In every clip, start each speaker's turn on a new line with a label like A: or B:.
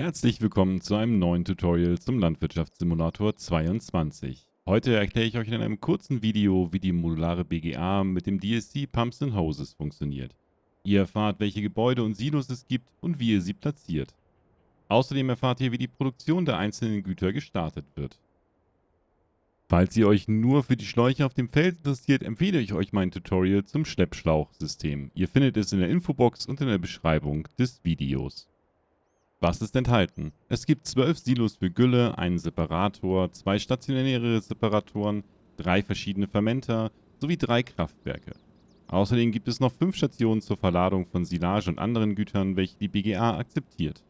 A: Herzlich willkommen zu einem neuen Tutorial zum Landwirtschaftssimulator 22. Heute erkläre ich euch in einem kurzen Video, wie die modulare BGA mit dem DSC Pumps and Hoses funktioniert. Ihr erfahrt, welche Gebäude und Silos es gibt und wie ihr sie platziert. Außerdem erfahrt ihr, wie die Produktion der einzelnen Güter gestartet wird. Falls ihr euch nur für die Schläuche auf dem Feld interessiert, empfehle ich euch mein Tutorial zum Schleppschlauchsystem. Ihr findet es in der Infobox und in der Beschreibung des Videos. Was ist enthalten? Es gibt zwölf Silos für Gülle, einen Separator, zwei stationäre Separatoren, drei verschiedene Fermenter sowie drei Kraftwerke. Außerdem gibt es noch fünf Stationen zur Verladung von Silage und anderen Gütern, welche die BGA akzeptiert.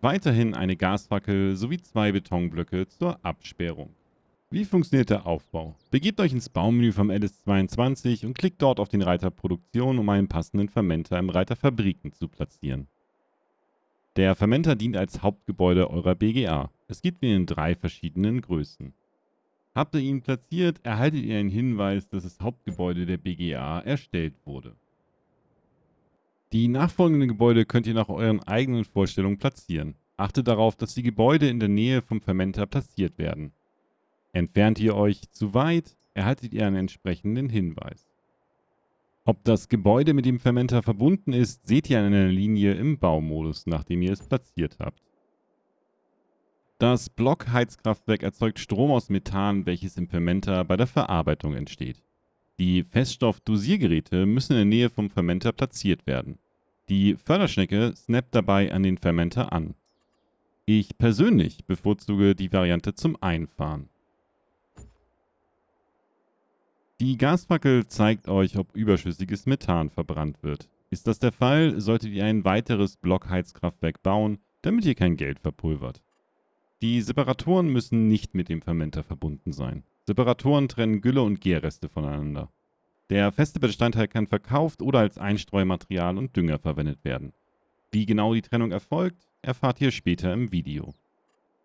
A: Weiterhin eine Gasfackel sowie zwei Betonblöcke zur Absperrung. Wie funktioniert der Aufbau? Begebt euch ins Baumenü vom LS22 und klickt dort auf den Reiter Produktion, um einen passenden Fermenter im Reiter Fabriken zu platzieren. Der Fermenter dient als Hauptgebäude eurer BGA. Es gibt ihn in drei verschiedenen Größen. Habt ihr ihn platziert, erhaltet ihr einen Hinweis, dass das Hauptgebäude der BGA erstellt wurde. Die nachfolgenden Gebäude könnt ihr nach euren eigenen Vorstellungen platzieren. Achtet darauf, dass die Gebäude in der Nähe vom Fermenter platziert werden. Entfernt ihr euch zu weit, erhaltet ihr einen entsprechenden Hinweis. Ob das Gebäude mit dem Fermenter verbunden ist, seht ihr an einer Linie im Baumodus, nachdem ihr es platziert habt. Das Blockheizkraftwerk erzeugt Strom aus Methan, welches im Fermenter bei der Verarbeitung entsteht. Die Feststoffdosiergeräte müssen in der Nähe vom Fermenter platziert werden. Die Förderschnecke snappt dabei an den Fermenter an. Ich persönlich bevorzuge die Variante zum Einfahren. Die Gasfackel zeigt euch, ob überschüssiges Methan verbrannt wird. Ist das der Fall, solltet ihr ein weiteres Blockheizkraftwerk bauen, damit ihr kein Geld verpulvert. Die Separatoren müssen nicht mit dem Fermenter verbunden sein. Separatoren trennen Gülle und Gärreste voneinander. Der feste Bestandteil kann verkauft oder als Einstreumaterial und Dünger verwendet werden. Wie genau die Trennung erfolgt, erfahrt ihr später im Video.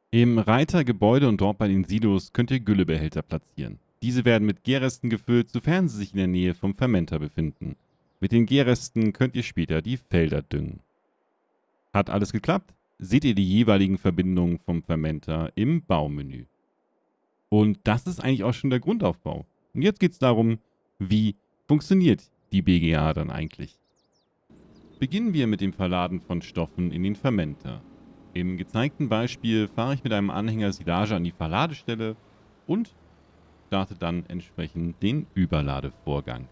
A: Im Reiter Gebäude und dort bei den Silos könnt ihr Güllebehälter platzieren. Diese werden mit Gärresten gefüllt, sofern sie sich in der Nähe vom Fermenter befinden. Mit den Gärresten könnt ihr später die Felder düngen. Hat alles geklappt? Seht ihr die jeweiligen Verbindungen vom Fermenter im Baumenü. Und das ist eigentlich auch schon der Grundaufbau. Und jetzt geht es darum, wie funktioniert die BGA dann eigentlich? Beginnen wir mit dem Verladen von Stoffen in den Fermenter. Im gezeigten Beispiel fahre ich mit einem Anhänger Silage an die Verladestelle und startet dann entsprechend den Überladevorgang.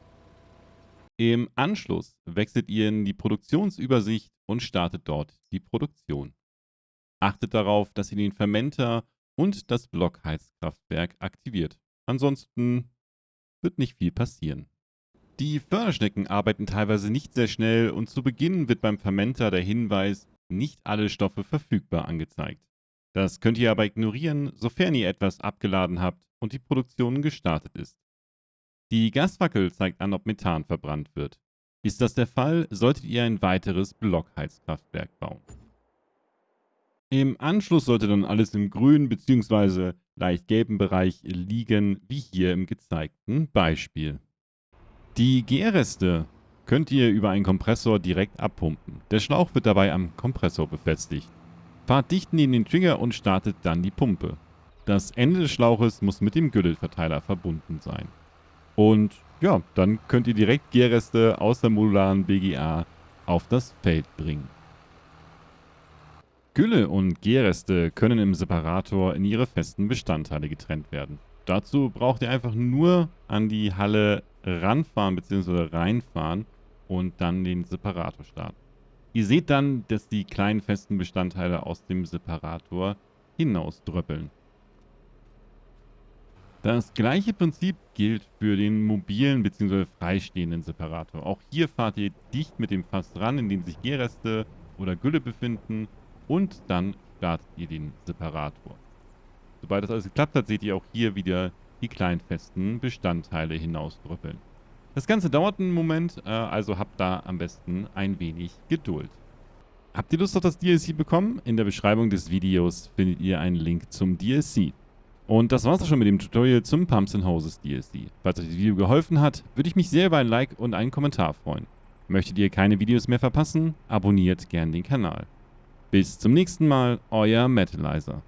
A: Im Anschluss wechselt ihr in die Produktionsübersicht und startet dort die Produktion. Achtet darauf, dass ihr den Fermenter und das Blockheizkraftwerk aktiviert. Ansonsten wird nicht viel passieren. Die Förderschnecken arbeiten teilweise nicht sehr schnell und zu Beginn wird beim Fermenter der Hinweis, nicht alle Stoffe verfügbar angezeigt. Das könnt ihr aber ignorieren, sofern ihr etwas abgeladen habt und die Produktion gestartet ist. Die Gasfackel zeigt an, ob Methan verbrannt wird. Ist das der Fall, solltet ihr ein weiteres Blockheizkraftwerk bauen. Im Anschluss sollte dann alles im grünen bzw. leicht gelben Bereich liegen, wie hier im gezeigten Beispiel. Die Gärreste könnt ihr über einen Kompressor direkt abpumpen. Der Schlauch wird dabei am Kompressor befestigt. Fahrt dicht neben den Trigger und startet dann die Pumpe. Das Ende des Schlauches muss mit dem Gülleverteiler verbunden sein. Und ja, dann könnt ihr direkt Gärreste aus der modularen BGA auf das Feld bringen. Gülle und Gärreste können im Separator in ihre festen Bestandteile getrennt werden. Dazu braucht ihr einfach nur an die Halle ranfahren bzw. reinfahren und dann den Separator starten. Ihr seht dann, dass die kleinen festen Bestandteile aus dem Separator hinausdröppeln. Das gleiche Prinzip gilt für den mobilen bzw. freistehenden Separator. Auch hier fahrt ihr dicht mit dem Fass ran, in dem sich Gärreste oder Gülle befinden und dann startet ihr den Separator. Sobald das alles geklappt hat, seht ihr auch hier wieder die kleinen festen Bestandteile hinausdrüppeln. Das Ganze dauert einen Moment, äh, also habt da am besten ein wenig Geduld. Habt ihr Lust auf das DLC bekommen? In der Beschreibung des Videos findet ihr einen Link zum DLC. Und das war's auch schon mit dem Tutorial zum Pumps and Hoses DLC. Falls euch das Video geholfen hat, würde ich mich sehr über ein Like und einen Kommentar freuen. Möchtet ihr keine Videos mehr verpassen? Abonniert gern den Kanal. Bis zum nächsten Mal, euer Metalizer.